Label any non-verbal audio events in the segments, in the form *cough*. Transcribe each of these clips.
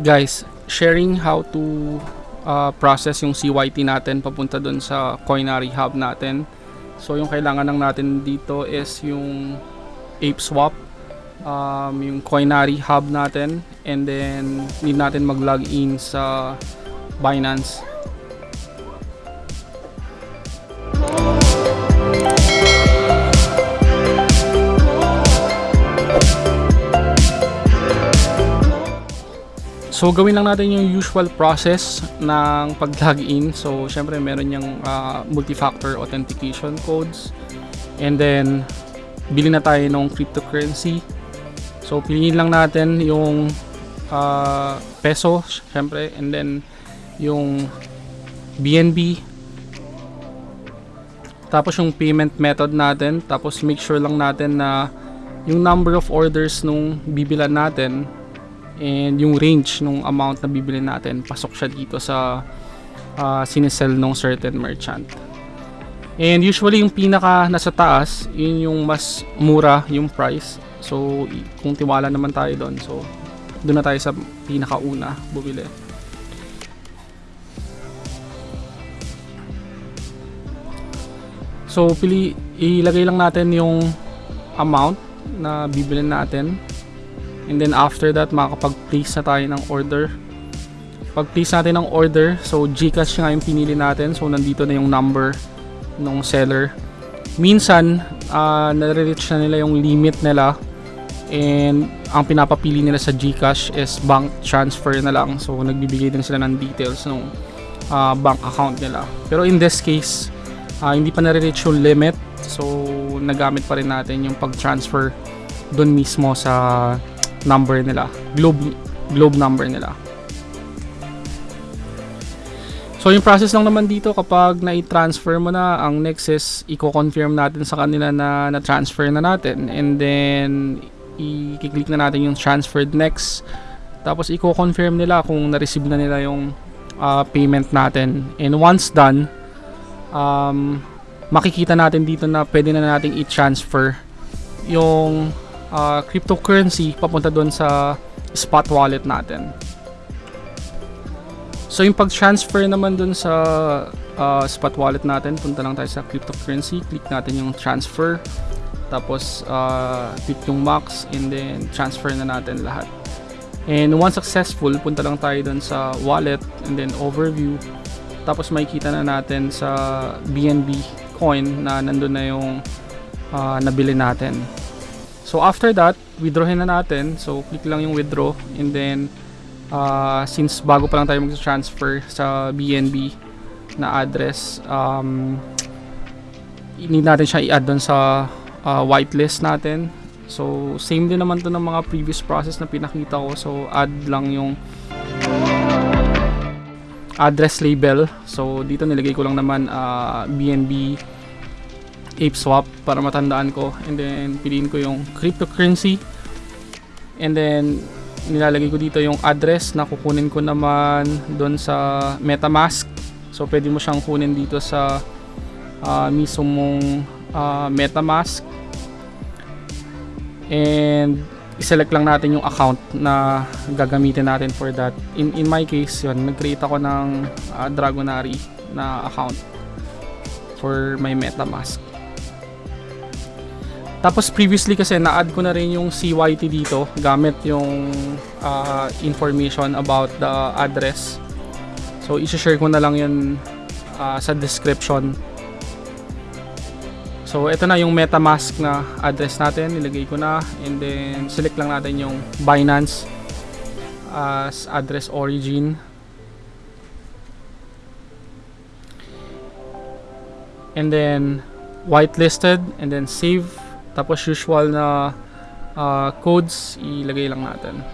guys, sharing how to uh, process yung CYT natin papunta dun sa Coinary Hub natin. So yung kailangan lang natin dito is yung ApeSwap, um, yung Coinary Hub natin, and then need natin mag-log in sa Binance. So gawin lang natin yung usual process ng pag-login. So syempre meron yung uh, multi-factor authentication codes. And then bili na tayo ng cryptocurrency. So piliin lang natin yung uh, peso syempre and then yung BNB tapos yung payment method natin tapos make sure lang natin na yung number of orders nung bibilan natin and yung range nung amount na bibili natin pasok siya dito sa uh, sinesell ng certain merchant. And usually yung pinaka nasa taas yun yung mas mura yung price. So kung tiwala naman tayo doon so doon na tayo sa pinakauna bumili. So pili ilagay lang natin yung amount na bibili natin And then after that, makakapag-place na tayo ng order. Pag-place natin ng order, so Gcash nga yung pinili natin. So nandito na yung number ng seller. Minsan, uh, nare-reach na nila yung limit nila. And ang pinapapili nila sa Gcash is bank transfer na lang. So nagbibigay din sila ng details ng uh, bank account nila. Pero in this case, uh, hindi pa nare-reach yung limit. So nagamit pa rin natin yung pag-transfer doon mismo sa number nila, globe globe number nila. So yung process lang naman dito kapag na-transfer mo na, ang next is i-confirm natin sa kanila na na-transfer na natin and then i-click na natin yung transferred next. Tapos i-confirm nila kung na-receive na nila yung uh, payment natin. And once done, um, makikita natin dito na pwede na nating i-transfer yung uh, cryptocurrency papunta doon sa spot wallet natin. So yung pag-transfer naman doon sa uh, spot wallet natin, punta lang tayo sa cryptocurrency, click natin yung transfer, tapos uh, click yung max, and then transfer na natin lahat. And once successful, punta lang tayo doon sa wallet, and then overview, tapos makikita na natin sa BNB coin na nandun na yung uh, nabili natin. So after that, withdrawin na natin. So click lang yung withdraw and then uh, since bago pa lang tayo mag-transfer sa BNB na address, um, need natin siya i-add doon sa uh, whitelist natin. So same din naman to ng mga previous process na pinakita ko. So add lang yung address label. So dito nilagay ko lang naman uh, BNB ape swap para matandaan ko. And then piliin ko yung cryptocurrency. And then nilalagay ko dito yung address na kukunin ko naman doon sa metamask. So pwede mo siyang kunin dito sa uh, mismong uh, metamask. And i-select lang natin yung account na gagamitin natin for that. In, in my case yun nag-create ako ng uh, Dragonary na account for my metamask tapos previously kasi na-add ko na rin yung CYT dito gamit yung uh, information about the address. So i-share ko na lang yun uh, sa description. So ito na yung MetaMask na address natin, nilagay ko na and then select lang natin yung Binance as address origin. And then whitelisted and then save tapos usual na uh, codes ilagay lang natin.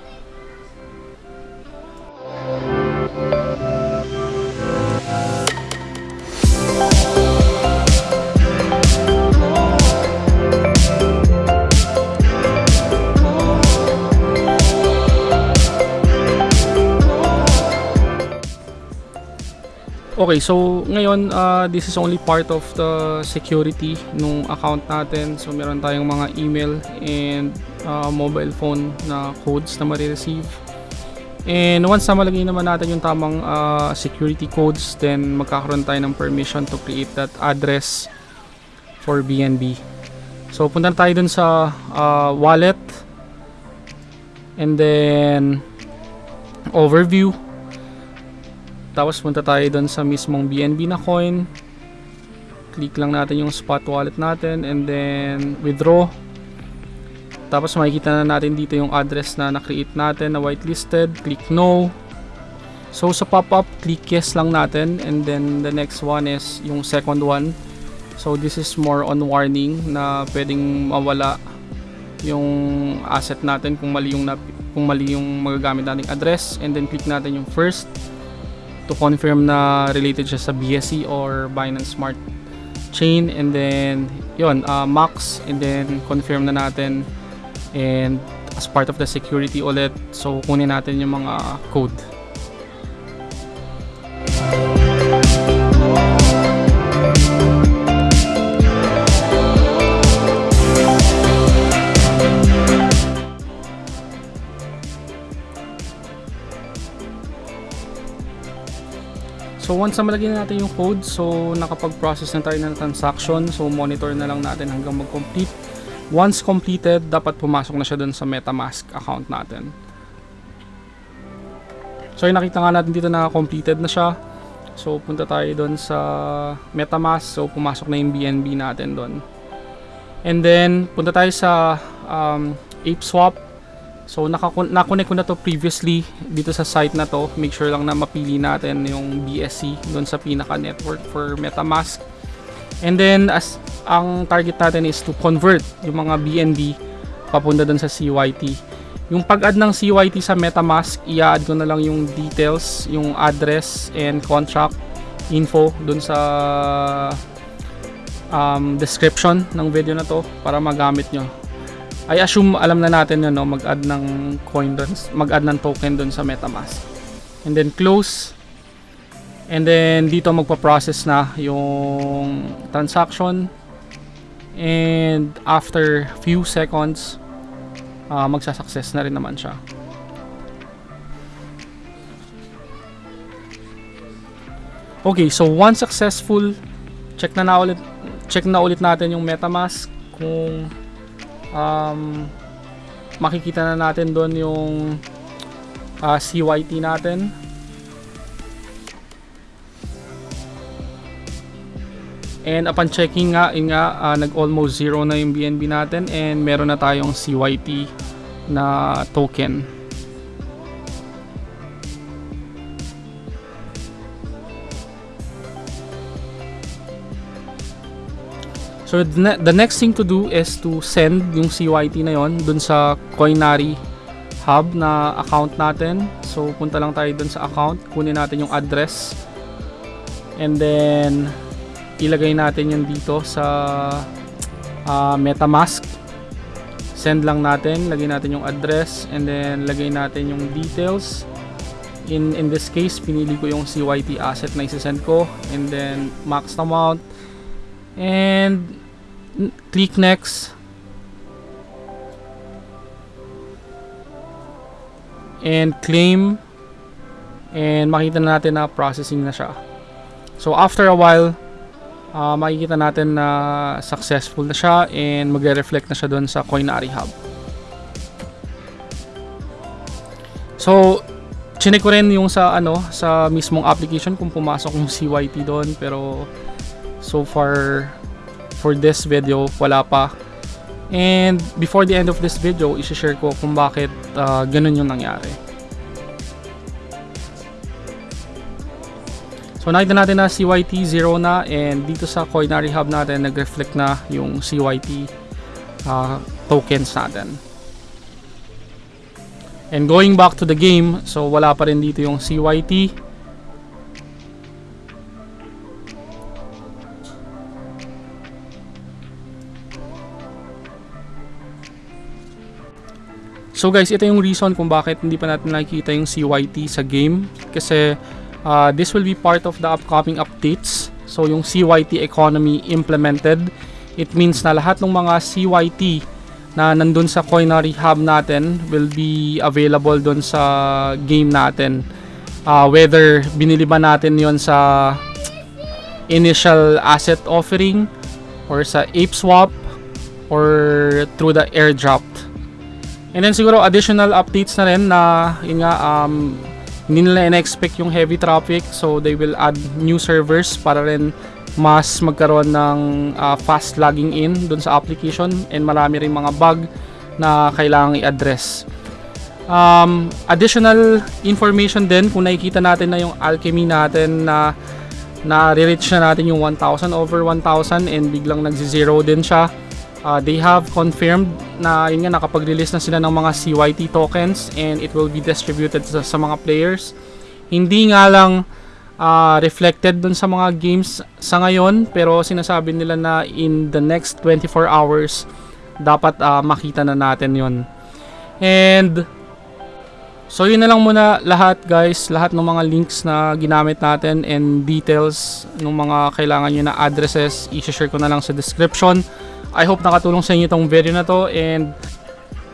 Okay, so ngayon uh, this is only part of the security nung account natin. So meron tayong mga email and uh, mobile phone na codes na ma-receive. And once na malagay naman natin yung tamang ah, security codes, then magkakaroon tayo ng permission to create that address for BNB. So punta tayo dun sa ah, wallet. And then overview. Tapos punta tayo dun sa mismong BNB na coin. Click lang natin yung spot wallet natin and then withdraw. Tapos makikita na natin dito yung address na na-create natin na whitelisted. Click no. So sa pop-up, click yes lang natin and then the next one is yung second one. So this is more on warning na pwedeng mawala yung asset natin kung mali yung kung mali yung magagamit nating address and then click natin yung first to confirm na related siya sa BSC or Binance Smart Chain. And then yon uh, max. And then confirm na natin. And as part of the security ulit so kunin natin yung mga code once na malagyan na natin yung code, so nakapag-process na tayo ng transaction, so monitor na lang natin hanggang mag-complete. Once completed, dapat pumasok na siya dun sa MetaMask account natin. So yung nakita nga natin dito na completed na siya. So punta tayo dun sa MetaMask, so pumasok na yung BNB natin dun. And then punta tayo sa um, ApeSwap. So nakonect ko na to previously dito sa site na to. Make sure lang na mapili natin yung BSC doon sa pinaka network for MetaMask. And then as ang target natin is to convert yung mga BNB papunta doon sa CYT. Yung pag-add ng CYT sa MetaMask, i-add ko na lang yung details, yung address and contract info doon sa um, description ng video na to para magamit nyo. I assume alam na natin yun, no? mag-add ng coin doon, mag-add ng token doon sa MetaMask. And then close. And then dito magpa-process na yung transaction. And after few seconds, uh, magsa-success na rin naman siya. Okay, so once successful, check na, na ulit check na ulit natin yung MetaMask kung um, makikita na natin doon yung uh, CYT natin. And upon checking nga, nga uh, nag almost zero na yung BNB natin and meron na tayong CYT na token So the, the next thing to do is to send yung CYT na yon dun sa Coinary hub na account natin. So punta lang tayo dun sa account, kunin natin yung address. And then ilagay natin yun dito sa uh, MetaMask. Send lang natin, lagay natin yung address and then lagay natin yung details. In in this case, pinili ko yung CYT asset na i-send ko and then max amount and click next. And claim. And makita na natin na processing na siya. So after a while uh, makikita natin na successful na siya and magre-reflect na siya doon sa Coinary Hub so chinek ko rin yung sa ano sa mismong application kung pumasok yung *laughs* CYT doon pero so far for this video wala pa. And before the end of this video isi-share ko kung bakit uh, ganun yung nangyari. So nakita natin na CYT 0 na and dito sa Coinary Hub natin nag-reflect na yung CYT uh, tokens natin. And going back to the game so wala pa rin dito yung CYT So guys, ito yung reason kung bakit hindi pa natin nakikita yung CYT sa game. Kasi uh, this will be part of the upcoming updates. So yung CYT economy implemented, it means na lahat ng mga CYT na nandun sa Coinery Hub natin will be available dun sa game natin. Uh, whether binili ba natin yon sa initial asset offering or sa ape swap or through the airdrop. And then siguro additional updates na rin na yun nga um, hindi nila in-expect yung heavy traffic so they will add new servers para rin mas magkaroon ng uh, fast logging in dun sa application and marami rin mga bug na kailangang i-address. Um, additional information din kung nakikita natin na yung alchemy natin na na reach na natin yung 1,000 over 1,000 and biglang nagzi-zero din siya. Uh, they have confirmed na yun nga nakapag-release na sila ng mga CYT tokens and it will be distributed sa, sa mga players. Hindi nga lang uh, reflected dun sa mga games sa ngayon pero sinasabi nila na in the next 24 hours dapat uh, makita na natin yon and so yun na lang muna lahat guys. Lahat ng mga links na ginamit natin and details ng mga kailangan nyo na addresses i-share ko na lang sa description I hope nakatulong sa inyo itong video na to and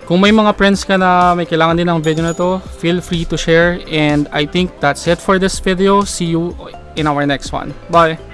kung may mga friends ka na may kailangan din ng video na to, feel free to share. And I think that's it for this video. See you in our next one. Bye!